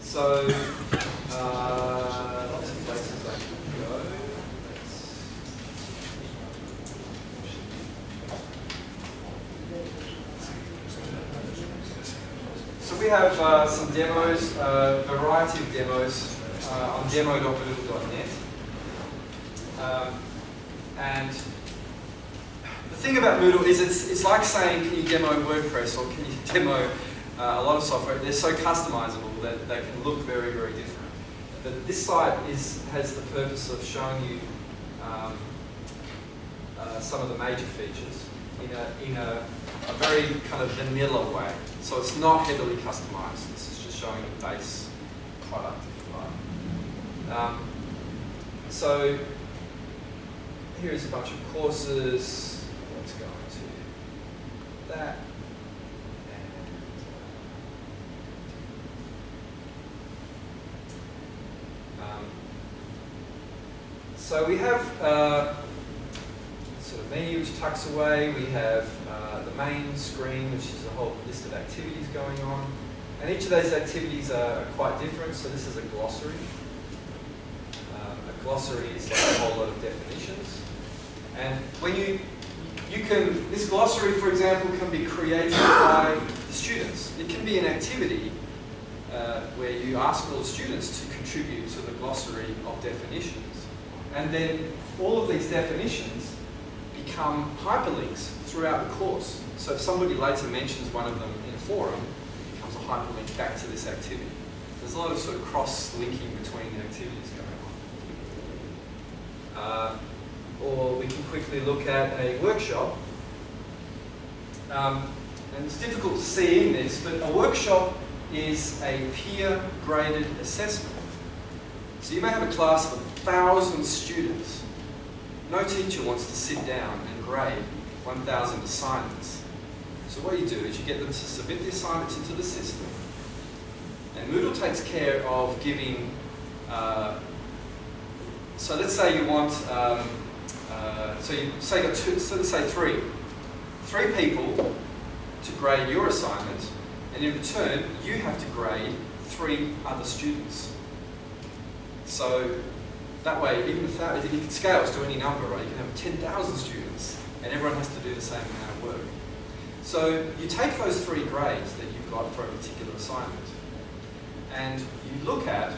So, uh. So we have uh, some demos, a variety of demos uh, on demo.moodle.net. Um, and the thing about Moodle is it's, it's like saying, can you demo WordPress or can you demo uh, a lot of software? They're so customizable that they can look very, very different. But this site is, has the purpose of showing you um, uh, some of the major features in a, in a, a very kind of vanilla way. So it's not heavily customized. This is just showing the base product, if you like. Um, so here's a bunch of courses. Let's go into that. And, um, so we have uh, sort of menu which tucks away. We have uh, the main screen, which is a whole list of activities going on. And each of those activities are quite different. So this is a glossary, um, a glossary is like a whole lot of definitions. And when you, you can, this glossary, for example, can be created by the students. It can be an activity uh, where you ask all the students to contribute to the glossary of definitions. And then all of these definitions become hyperlinks throughout the course. So if somebody later mentions one of them in a forum, it becomes a hyperlink back to this activity. There's a lot of sort of cross-linking between the activities going on. Uh, or we can quickly look at a workshop. Um, and it's difficult to see in this, but a workshop is a peer-graded assessment. So you may have a class of a thousand students. No teacher wants to sit down and grade 1,000 assignments. So what you do is you get them to submit the assignments into the system, and Moodle takes care of giving, uh, so let's say you want, um, uh, so you say you got two, so let's say three, three people to grade your assignment, and in return, you have to grade three other students. So that way, even if that, it scales to any number, right? You can have 10,000 students, and everyone has to do the same amount of work. So you take those three grades that you've got for a particular assignment, and you look at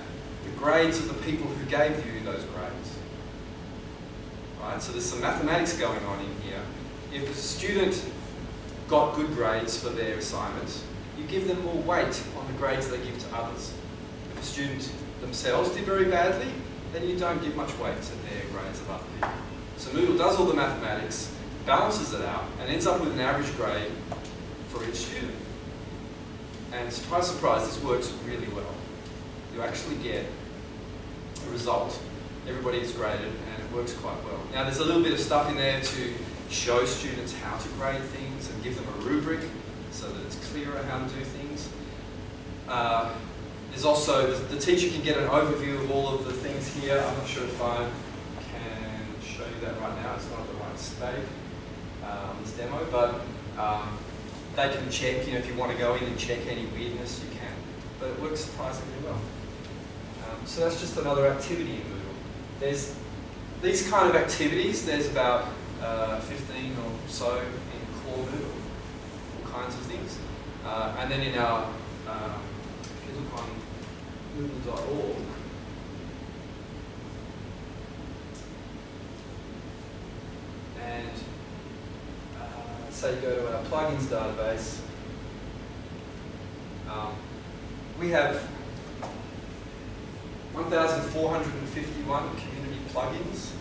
the grades of the people who gave you those grades. Right? So there's some mathematics going on in here. If a student got good grades for their assignment, you give them more weight on the grades they give to others. If a student themselves did very badly, then you don't give much weight to their grades other people. So Moodle does all the mathematics, balances it out, and ends up with an average grade for each student. And surprise, surprise, this works really well. You actually get a result. Everybody is graded, and it works quite well. Now, there's a little bit of stuff in there to show students how to grade things and give them a rubric so that it's clearer how to do things. Uh, there's also, the, the, teacher can get an overview of all of the things here. I'm not sure if I can show you that right now. It's not at the right state, um, this demo, but um, they can check, you know, if you want to go in and check any weirdness, you can. But it works surprisingly well. Um, so that's just another activity in Moodle. There's these kind of activities, there's about uh, 15 or so in core Moodle, all kinds of things. Uh, and then in our, if you look on Moodle.org, and uh, say you go to our plugins database, um, we have 1,451 community plugins,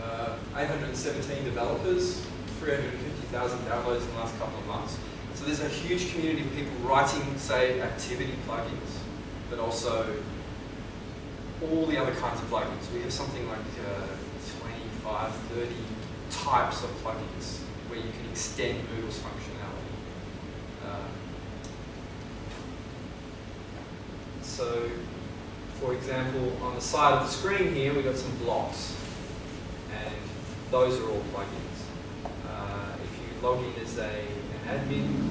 uh, 817 developers, 350,000 downloads in the last couple of months. So there's a huge community of people writing, say, activity plugins, but also all the other kinds of plugins. We have something like uh, 25, 30 types of plugins where you can extend Moodle's functionality. Uh, so, for example, on the side of the screen here, we've got some blocks, and those are all plugins. Uh, if you log in as a, an admin,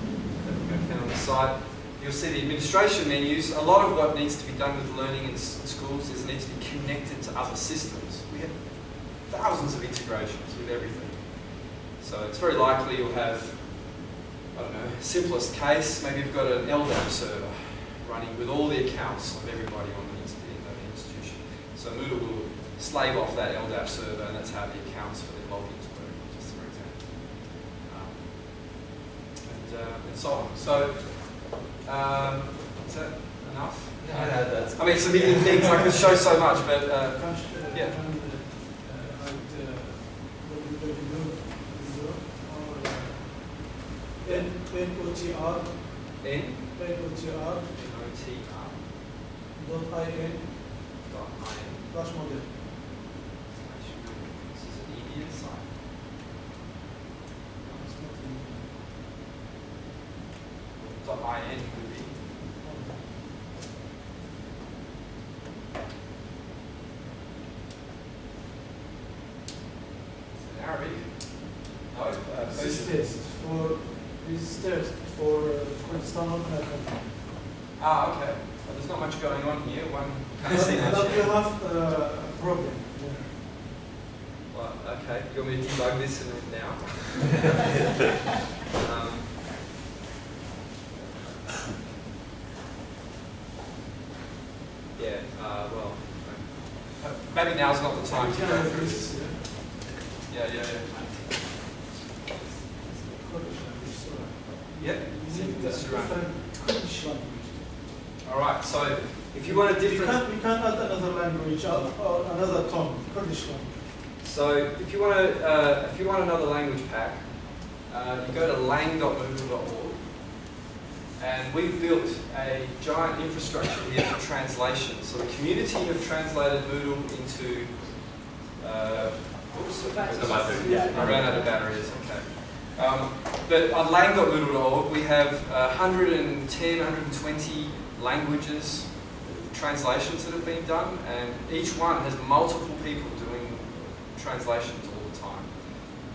that on the site, you'll see the administration menus. A lot of what needs to be done with learning in schools is it needs to be connected to other systems. We have thousands of integrations with everything. So it's very likely you'll have, I don't know, simplest case, maybe you've got an LDAP server running with all the accounts of everybody on the institution. So Moodle will slave off that LDAP server and that's how the accounts for the logins work, just for example. Um, and, uh, and so on. So, um, is that enough? Yeah, that's I mean, it's a million things, I could show so much, but uh, yeah. N N O T R N N O T R N? O T R. Dot I N. Dot I N. Flash model. This is an EBS site. It's not in- Dot I N would be. It's in Arabic. No, uh, This is Persian. test for this is test for uh, Kurdistan American. Ah, okay. Well, there's not much going on here. One can't see much. But we here. have uh, problem there. Well, okay, you want me to debug this in now? um, yeah, uh, well, uh, maybe now's not the time You to can go have through this, this. yeah, Yeah, yeah, yeah. Kurdish language, so Yeah, we need a that's right. different Kurdish language. All right, so if you want a We different, can't, we can't add another language or, or another tongue, Kurdish language. so if you want to, uh, if you want another language pack, uh, you go to lang.moodle.org, and we've built a giant infrastructure here for translation. So the community have translated Moodle into. Uh, oops, I ran out of batteries. Okay. Um, but on lang.moodle.org, we have uh, 110, 120 languages, translations that have been done, and each one has multiple people doing translations all the time.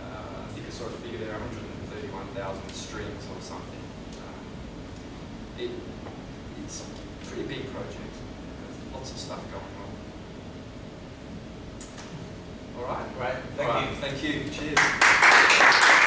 Uh, I think I sort of figured there are 131,000 streams or something. Um, it, it's a pretty big project. There's lots of stuff going on. All right, great. Thank All you. Right. Thank you. Cheers.